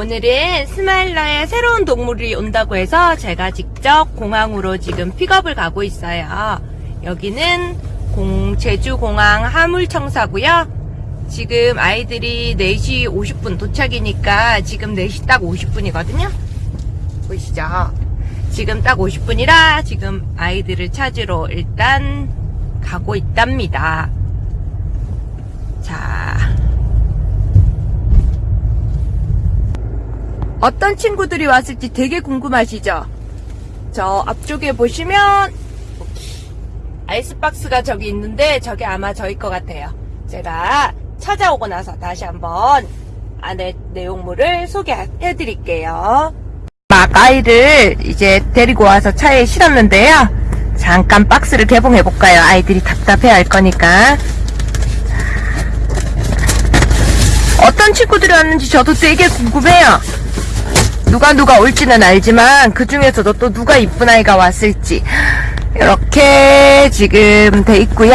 오늘은 스마일러에 새로운 동물이 온다고 해서 제가 직접 공항으로 지금 픽업을 가고 있어요. 여기는 공, 제주공항 하물청사고요. 지금 아이들이 4시 50분 도착이니까 지금 4시 딱 50분이거든요. 보이시죠? 지금 딱 50분이라 지금 아이들을 찾으러 일단 가고 있답니다. 자. 어떤 친구들이 왔을지 되게 궁금하시죠? 저 앞쪽에 보시면 아이스박스가 저기 있는데 저게 아마 저일 것 같아요. 제가 찾아오고 나서 다시 한번 안에 내용물을 소개해 드릴게요. 막 아이를 이제 데리고 와서 차에 실었는데요. 잠깐 박스를 개봉해 볼까요? 아이들이 답답해 할 거니까. 어떤 친구들이 왔는지 저도 되게 궁금해요. 누가 누가 올지는 알지만 그 중에서도 또 누가 이쁜 아이가 왔을지 이렇게 지금 돼 있고요.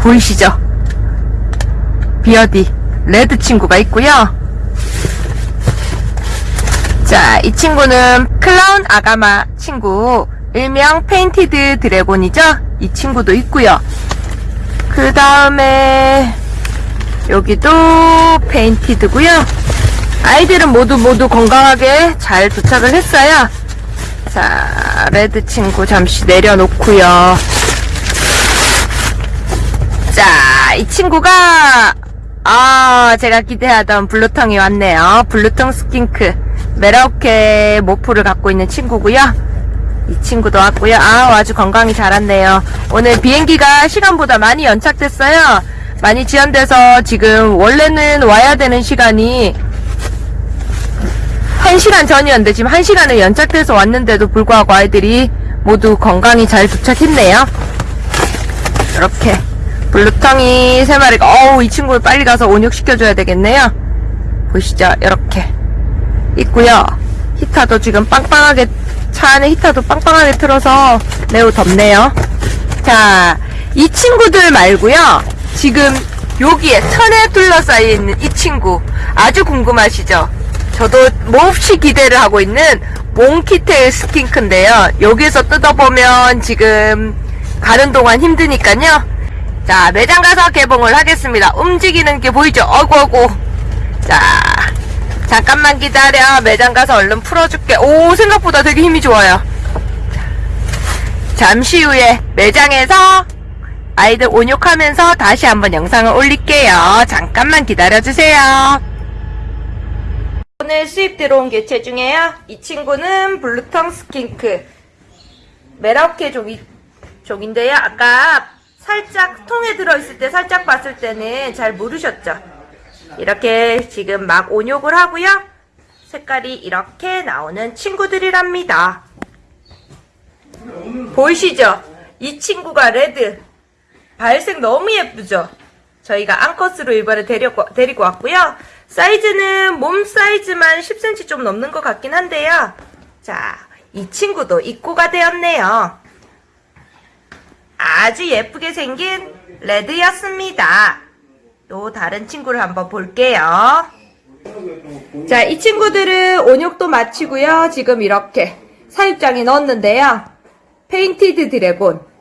보이시죠? 비어디 레드 친구가 있고요. 자, 이 친구는 클라운 아가마 친구, 일명 painted dragon이죠? 이 친구도 있고요. 그 다음에 여기도 painted고요. 아이들은 모두 모두 건강하게 잘 도착을 했어요. 자, red 친구 잠시 내려놓고요. 자, 이 친구가 아, 제가 기대하던 blue tongue이 왔네요. blue tongue skink 메라오케 모프를 갖고 있는 친구고요. 이 친구도 왔고요. 아, 아주 건강히 잘 왔네요. 오늘 비행기가 시간보다 많이 연착됐어요. 많이 지연돼서 지금 원래는 와야 되는 시간이 1시간 전이었는데 지금 1시간을 연착돼서 왔는데도 불구하고 아이들이 모두 건강히 잘 도착했네요. 이렇게 블루텅이 세 마리가 어우 이 친구를 빨리 가서 온육시켜줘야 되겠네요. 보시죠. 이렇게 있고요. 히터도 지금 빵빵하게 차 안에 히터도 빵빵하게 틀어서 매우 덥네요. 자, 이 친구들 말고요. 지금 여기에 천에 둘러싸여 있는 이 친구 아주 궁금하시죠? 저도 몹시 기대를 하고 있는 몽키테일 스킨크인데요. 여기에서 뜯어보면 지금 가는 동안 힘드니까요. 자, 매장 가서 개봉을 하겠습니다. 움직이는 게 보이죠? 어구, 어구. 자, 잠깐만 기다려. 매장 가서 얼른 풀어줄게. 오, 생각보다 되게 힘이 좋아요. 잠시 후에 매장에서 아이들 온욕하면서 다시 한번 영상을 올릴게요. 잠깐만 기다려주세요. 오늘 수입 들어온 개체 중에요. 이 친구는 blue tongue skink. 메라오케 종이, 종인데요. 아까 살짝 통에 들어있을 때 살짝 봤을 때는 잘 모르셨죠? 이렇게 지금 막 온욕을 하고요. 색깔이 이렇게 나오는 친구들이랍니다. 보이시죠? 이 친구가 레드. 발색 너무 예쁘죠? 저희가 앙컷으로 이번에 데리고, 데리고 왔고요. 사이즈는 몸 사이즈만 10cm 좀 넘는 것 같긴 한데요. 자, 이 친구도 입고가 되었네요. 아주 예쁘게 생긴 red였습니다. 또 다른 친구를 한번 볼게요. 자, 이 친구들은 온욕도 마치고요. 지금 이렇게 사육장에 넣었는데요. painted dragon,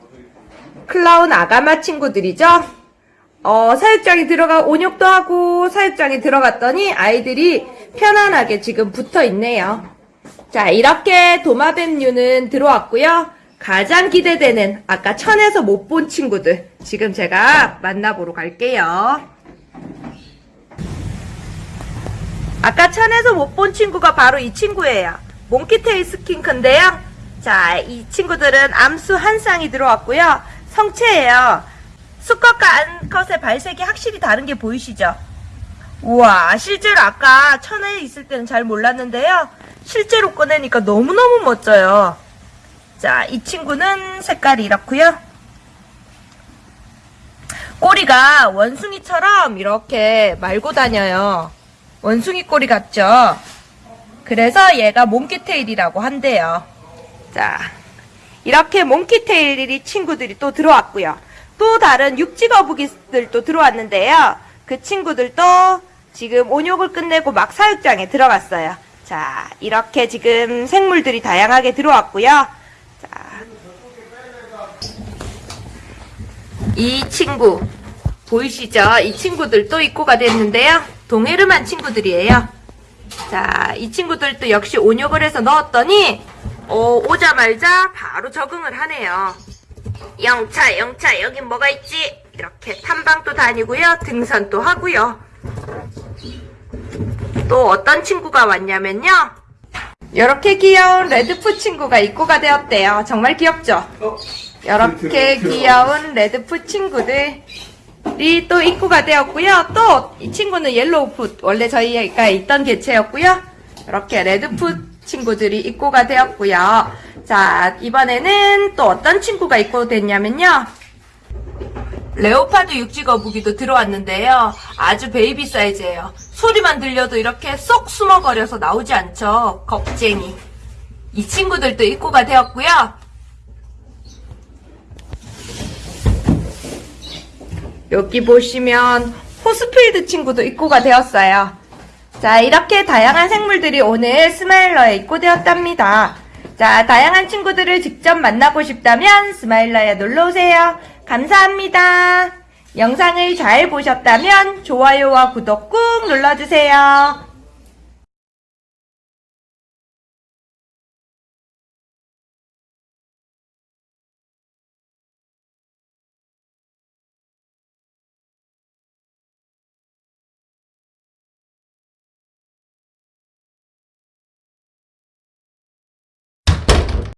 clown agama 친구들이죠. 어, 사육장에 들어가 온욕도 하고 사육장에 들어갔더니 아이들이 편안하게 지금 붙어 있네요. 자, 이렇게 도마뱀류는 들어왔고요. 가장 기대되는 아까 천에서 못 본 친구들 지금 제가 만나보러 갈게요. 아까 천에서 못 본 친구가 바로 이 친구예요. 몽키테일 스킨크인데요. 자, 이 친구들은 암수 한 쌍이 들어왔고요. 성체예요. 수컷과 암컷의 발색이 확실히 다른 게 보이시죠? 우와, 실제로 아까 천에 있을 때는 잘 몰랐는데요. 실제로 꺼내니까 너무너무 멋져요. 자, 이 친구는 색깔이 이렇고요. 꼬리가 원숭이처럼 이렇게 말고 다녀요. 원숭이 꼬리 같죠? 그래서 얘가 몽키테일이라고 한대요. 자, 이렇게 몽키테일 친구들이 또 들어왔고요. 또 다른 육지거북이들도 들어왔는데요. 그 친구들도 지금 온욕을 끝내고 막 사육장에 들어갔어요. 자, 이렇게 지금 생물들이 다양하게 들어왔고요. 자, 이 친구 보이시죠? 이 친구들도 입고가 됐는데요. 동해르만 친구들이에요. 자, 이 친구들도 역시 온욕을 해서 넣었더니 어, 오자마자 바로 적응을 하네요. 영차, 영차, 여긴 뭐가 있지? 이렇게 탐방도 다니고요. 등산도 하고요. 또 어떤 친구가 왔냐면요. 이렇게 귀여운 red foot 친구가 입고가 되었네요. 정말 귀엽죠? 이렇게 귀여운 red foot 친구들이 또 입고가 되었고요. 또 이 친구는 yellow foot 원래 저희가 있던 개체였고요. 이렇게 red foot 친구들이 입고가 되었고요. 자 이번에는 또 어떤 친구가 입고 됐냐면요. leopard 육지 거북이도 들어왔는데요. 아주 baby 사이즈예요. 소리만 들려도 이렇게 쏙 숨어버려서 나오지 않죠. 겁쟁이. 이 친구들도 입고가 되었고요. 여기 보시면 Horsfield 친구도 입고가 되었어요. 자, 이렇게 다양한 생물들이 오늘 스마일러에 입고되었답니다. 자, 다양한 친구들을 직접 만나고 싶다면 스마일러에 놀러오세요. 감사합니다. 영상을 잘 보셨다면 좋아요와 구독 꾹 눌러주세요.